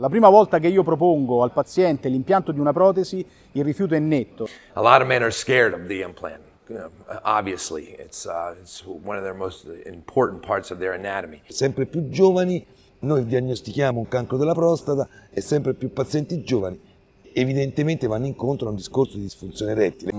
La prima volta che io propongo al paziente l'impianto di una protesi, il rifiuto è netto. A lot of men are scared of the implant. obviously, it's, uh, it's one of their most important parts of their anatomy. Sempre più giovani, noi diagnostichiamo un cancro della prostata e sempre più pazienti giovani evidentemente vanno incontro a un discorso di disfunzione erettile.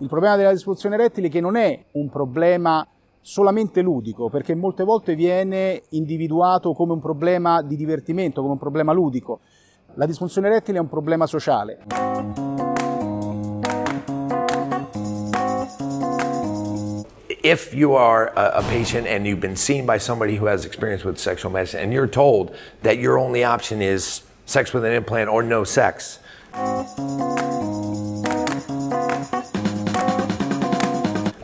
Il problema della disfunzione erettile che non è un problema solamente ludico, perché molte volte viene individuato come un problema di divertimento, come un problema ludico. La disfunzione erettile è un problema sociale. If you are a, a, patient and you've been seen by somebody who has experience with sexual medicine and you're told that your only option is sex with an implant or no sex,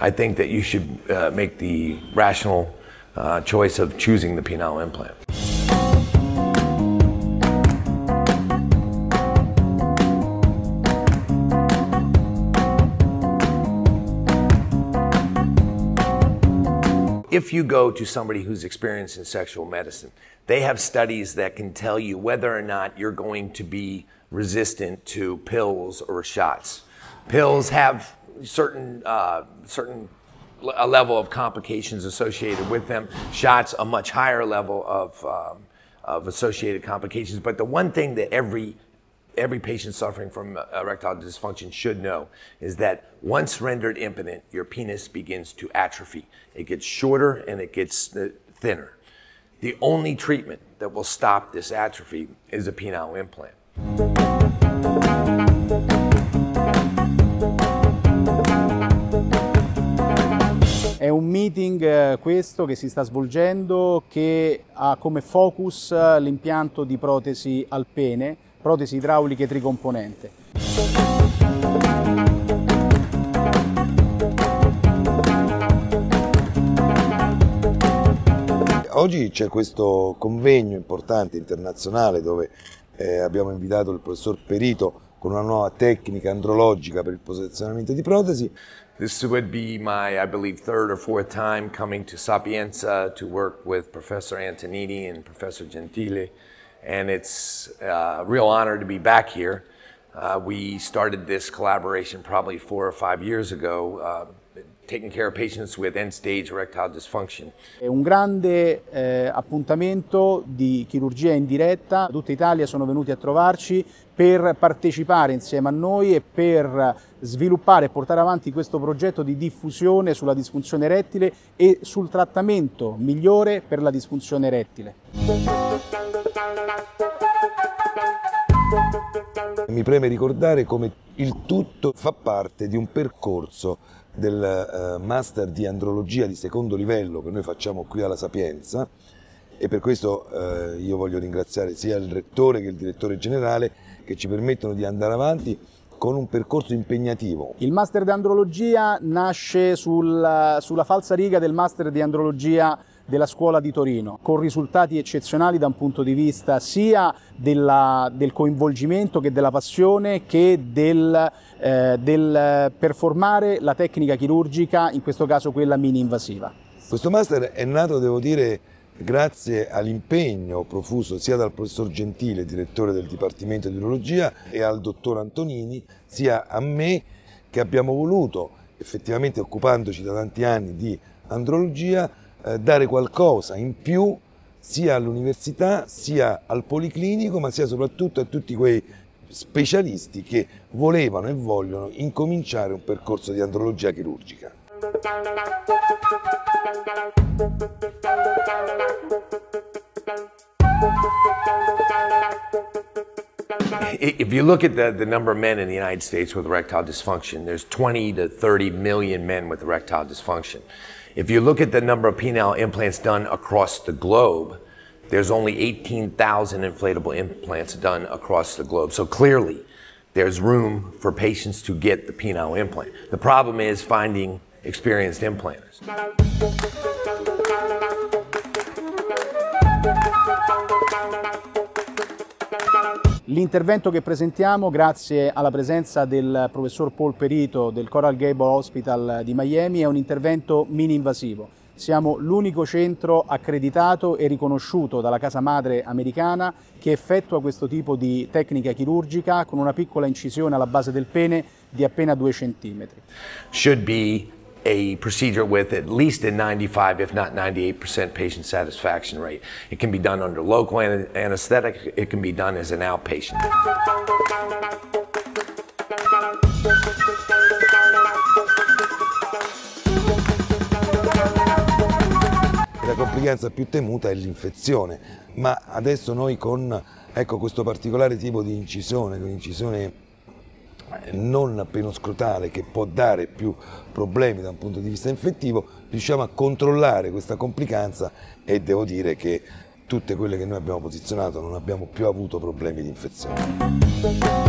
I think that you should uh, make the rational uh, choice of choosing the penile implant. If you go to somebody who's experienced in sexual medicine, they have studies that can tell you whether or not you're going to be resistant to pills or shots. Pills have certain uh, certain a level of complications associated with them. Shots a much higher level of um, of associated complications. But the one thing that every every patient suffering from erectile dysfunction should know is that once rendered impotent, your penis begins to atrophy. It gets shorter and it gets uh, thinner. The only treatment that will stop this atrophy is a penile implant. Meeting eh, questo che si sta svolgendo che ha come focus eh, l'impianto di protesi al pene, protesi idrauliche tricomponente. Oggi c'è questo convegno importante internazionale dove eh, abbiamo invitato il professor Perito con una nuova tecnica andrologica per il posizionamento di protesi This would be my, I believe, third or fourth time coming to Sapienza to work with Professor Antonini and Professor Gentile, and it's a real honor to be back here. Uh, we started this collaboration probably four or five years ago, uh, taking care of patients with end-stage erectile dysfunction. È un grande eh, appuntamento di chirurgia in diretta, tutta Italia sono venuti a trovarci per partecipare insieme a noi e per sviluppare e portare avanti questo progetto di diffusione sulla disfunzione erettile e sul trattamento migliore per la disfunzione erettile. Mi preme ricordare come il tutto fa parte di un percorso del uh, master di andrologia di secondo livello che noi facciamo qui alla Sapienza e per questo uh, io voglio ringraziare sia il rettore che il direttore generale che ci permettono di andare avanti con un percorso impegnativo. Il master di andrologia nasce sul, sulla falsa riga del master di andrologia della scuola di Torino, con risultati eccezionali da un punto di vista sia della, del coinvolgimento che della passione che del, eh, del performare la tecnica chirurgica, in questo caso quella mini invasiva. Questo master è nato, devo dire, grazie all'impegno profuso sia dal professor Gentile, direttore del Dipartimento di Urologia, e al dottor Antonini, sia a me che abbiamo voluto, effettivamente occupandoci da tanti anni di andrologia, eh, dare qualcosa in più sia all'università, sia al policlinico, ma sia soprattutto a tutti quei specialisti che volevano e vogliono incominciare un percorso di andrologia chirurgica. If you look at the, the number of men in the United States with erectile dysfunction, there's 20 to 30 million men with erectile dysfunction. If you look at the number of penile implants done across the globe, there's only 18,000 inflatable implants done across the globe. So clearly, there's room for patients to get the penile implant. The problem is finding experienced implanters. L'intervento che presentiamo, grazie alla presenza del professor Paul Perito del Coral Gable Hospital di Miami, è un intervento mini-invasivo. Siamo l'unico centro accreditato e riconosciuto dalla casa madre americana che effettua questo tipo di tecnica chirurgica con una piccola incisione alla base del pene di appena 2 cm. Should be a procedure with at least a 95, if not 98% patient satisfaction rate. It can be done under local anesthetic, it can be done as an outpatient. La complicanza più temuta è l'infezione, ma adesso noi con ecco, questo particolare tipo di incisione, un'incisione non penoscrotale che può dare più problemi da un punto di vista infettivo, riusciamo a controllare questa complicanza e devo dire che tutte quelle che noi abbiamo posizionato non abbiamo più avuto problemi di infezione.